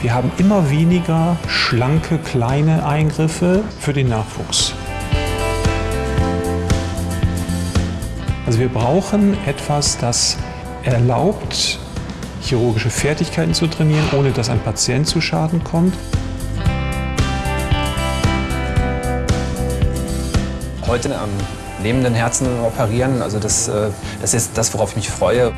Wir haben immer weniger schlanke, kleine Eingriffe für den Nachwuchs. Also wir brauchen etwas, das erlaubt, chirurgische Fertigkeiten zu trainieren, ohne dass ein Patient zu Schaden kommt. Heute am lebenden Herzen operieren, also das, äh, das ist das, worauf ich mich freue.